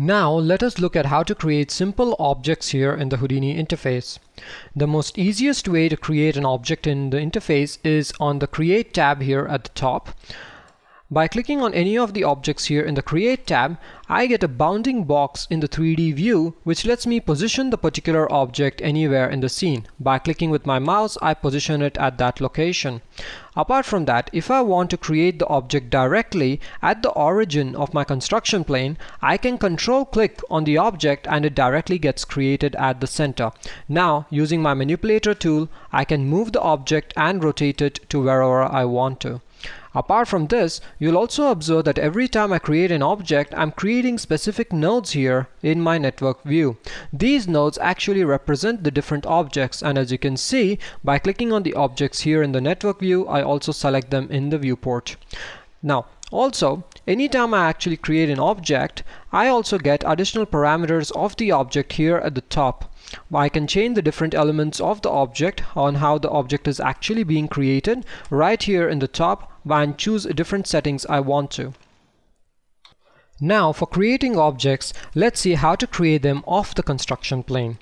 Now let us look at how to create simple objects here in the Houdini interface. The most easiest way to create an object in the interface is on the Create tab here at the top. By clicking on any of the objects here in the Create tab, I get a bounding box in the 3D view which lets me position the particular object anywhere in the scene. By clicking with my mouse, I position it at that location. Apart from that, if I want to create the object directly at the origin of my construction plane, I can control click on the object and it directly gets created at the center. Now, using my manipulator tool, I can move the object and rotate it to wherever I want to. Apart from this, you'll also observe that every time I create an object, I'm creating specific nodes here in my network view. These nodes actually represent the different objects and as you can see, by clicking on the objects here in the network view, I also select them in the viewport. Now, also, anytime I actually create an object, I also get additional parameters of the object here at the top. I can change the different elements of the object on how the object is actually being created right here in the top and choose different settings I want to. Now for creating objects, let's see how to create them off the construction plane.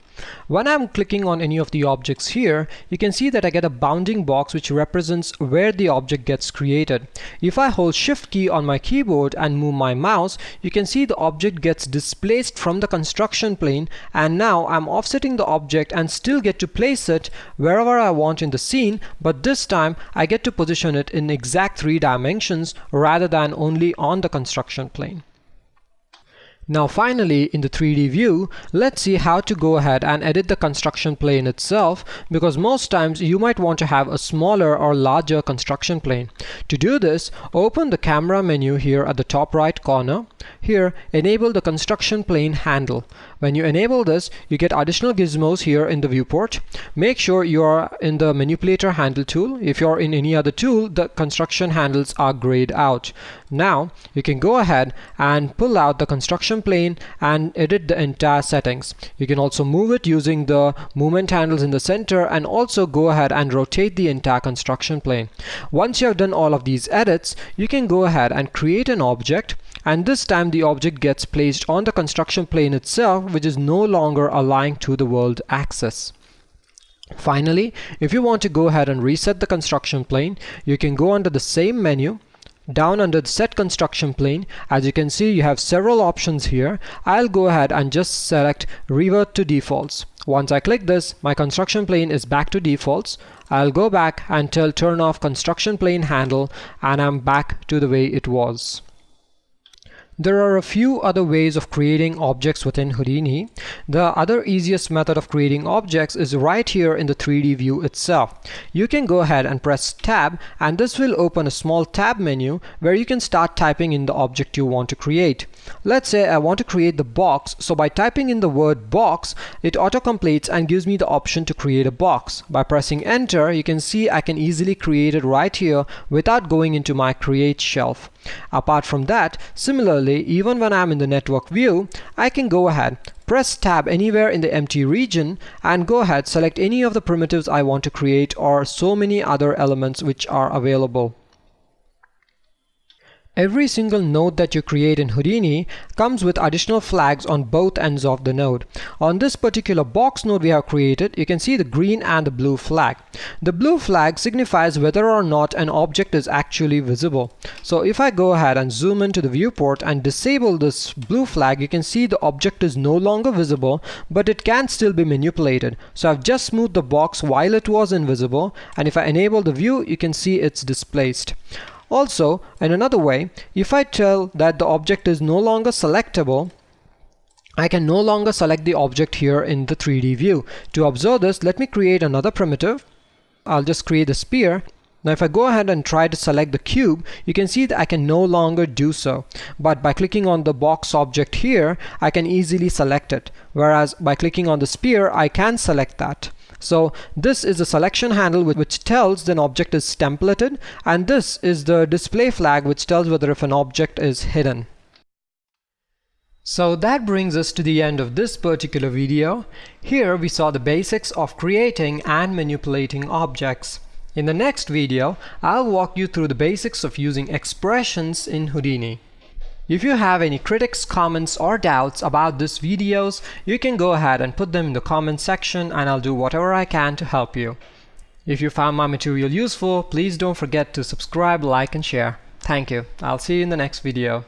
When I'm clicking on any of the objects here, you can see that I get a bounding box which represents where the object gets created. If I hold shift key on my keyboard and move my mouse, you can see the object gets displaced from the construction plane and now I'm offsetting the object and still get to place it wherever I want in the scene, but this time I get to position it in exact three dimensions rather than only on the construction plane. Now finally in the 3D view let's see how to go ahead and edit the construction plane itself because most times you might want to have a smaller or larger construction plane. To do this open the camera menu here at the top right corner. Here enable the construction plane handle. When you enable this you get additional gizmos here in the viewport. Make sure you are in the manipulator handle tool. If you're in any other tool the construction handles are grayed out. Now you can go ahead and pull out the construction plane and edit the entire settings. You can also move it using the movement handles in the center and also go ahead and rotate the entire construction plane. Once you have done all of these edits, you can go ahead and create an object and this time the object gets placed on the construction plane itself which is no longer aligned to the world axis. Finally, if you want to go ahead and reset the construction plane, you can go under the same menu down under the set construction plane. As you can see you have several options here. I'll go ahead and just select revert to defaults. Once I click this my construction plane is back to defaults. I'll go back and tell turn off construction plane handle and I'm back to the way it was there are a few other ways of creating objects within Houdini. The other easiest method of creating objects is right here in the 3D view itself. You can go ahead and press tab and this will open a small tab menu where you can start typing in the object you want to create. Let's say I want to create the box so by typing in the word box it auto-completes and gives me the option to create a box. By pressing enter you can see I can easily create it right here without going into my create shelf. Apart from that, similarly, even when I'm in the network view, I can go ahead, press tab anywhere in the empty region and go ahead select any of the primitives I want to create or so many other elements which are available. Every single node that you create in Houdini comes with additional flags on both ends of the node. On this particular box node we have created, you can see the green and the blue flag. The blue flag signifies whether or not an object is actually visible. So if I go ahead and zoom into the viewport and disable this blue flag, you can see the object is no longer visible, but it can still be manipulated. So I've just moved the box while it was invisible, and if I enable the view, you can see it's displaced. Also, in another way, if I tell that the object is no longer selectable, I can no longer select the object here in the 3D view. To observe this, let me create another primitive. I'll just create a sphere. Now if I go ahead and try to select the cube, you can see that I can no longer do so. But by clicking on the box object here, I can easily select it. Whereas by clicking on the sphere, I can select that. So this is the selection handle which tells an object is templated and this is the display flag which tells whether if an object is hidden. So that brings us to the end of this particular video. Here we saw the basics of creating and manipulating objects. In the next video, I'll walk you through the basics of using expressions in Houdini. If you have any critics, comments or doubts about this videos, you can go ahead and put them in the comment section and I'll do whatever I can to help you. If you found my material useful, please don't forget to subscribe, like and share. Thank you. I'll see you in the next video.